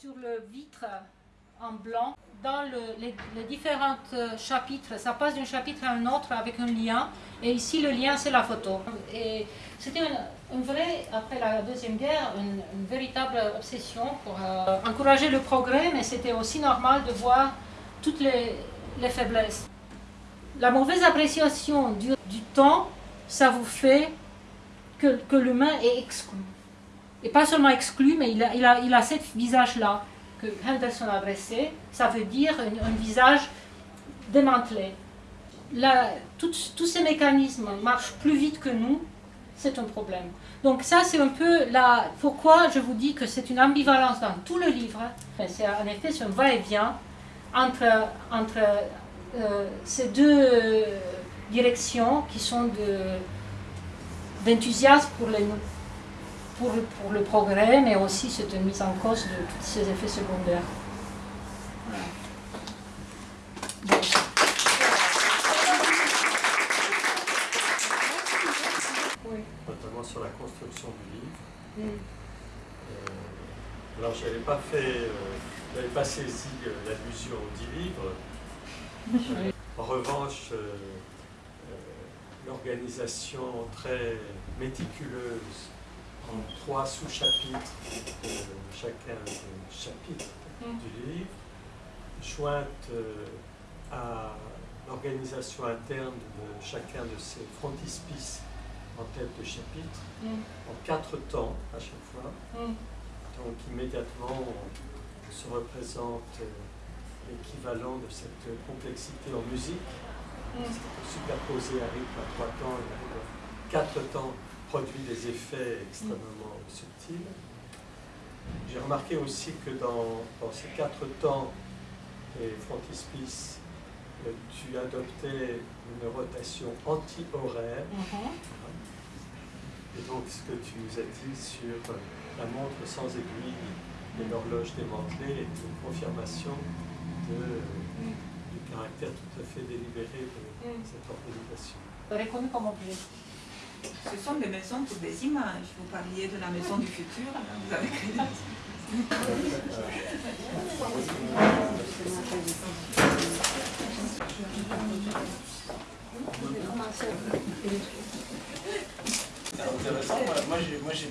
Sur le vitre en blanc, dans le- les, différents euh, chapitres, ça passe d'un chapitre à un autre avec un lien. Et ici, le lien, c'est la photo. Et c'était une, une vraie, après la Deuxième Guerre, une, véritable obsession pour euh, encourager le progrès, mais c'était aussi normal de voir toutes les, les faiblesses. La mauvaise appréciation du, temps, ça vous fait que l'humain est exclu. Et pas seulement exclu, mais il a, il a, il a ce visage-là que Henderson a dressé. Ça veut dire un, visage démantelé. Tout- tous ces mécanismes marchent plus vite que nous, c'est un problème. Donc ça, c'est un peu la, pourquoi je vous dis que c'est une ambivalence dans tout le livre. Enfin, en effet c'est un va-et-vient entre, entre euh, ces deux directions qui sont de- d'enthousiasme pour, les- pour, pour le progrès, mais aussi cette mise en cause de tous ces effets secondaires. Voilà. Notamment sur la construction du livre. Mm. Euh, alors, je n'avais pas fait, euh, je n'avais pas saisi euh, l'allusion aux dix livres. Oui. En revanche, euh, euh, l'organisation très méticuleuse trois sous-chapitres de chacun des chapitres Mm. du livre, jointe euh, à l'organisation interne de chacun de ces frontispices en tête de chapitre, Mm. en quatre temps à chaque fois. Mm. Donc immédiatement, on se représente euh, l'équivalent de cette complexité en musique. Mm. Superposer un rythme à trois temps et à quatre temps produit des effets extrêmement subtils. J'ai remarqué aussi que dans, dans ces quatre temps et frontispices, euh, tu adoptais une rotation anti-horaire. Mhm. Et donc, ce que tu nous as dit sur la montre sans aiguille et l'horloge démantelée est une confirmation de, du caractère tout à fait délibéré de Mm. cette organisation. Ce sont des maisons pour des images. Vous parliez de la maison du futur, vous avez intéressant, moi j'ai... Moi, j'ai...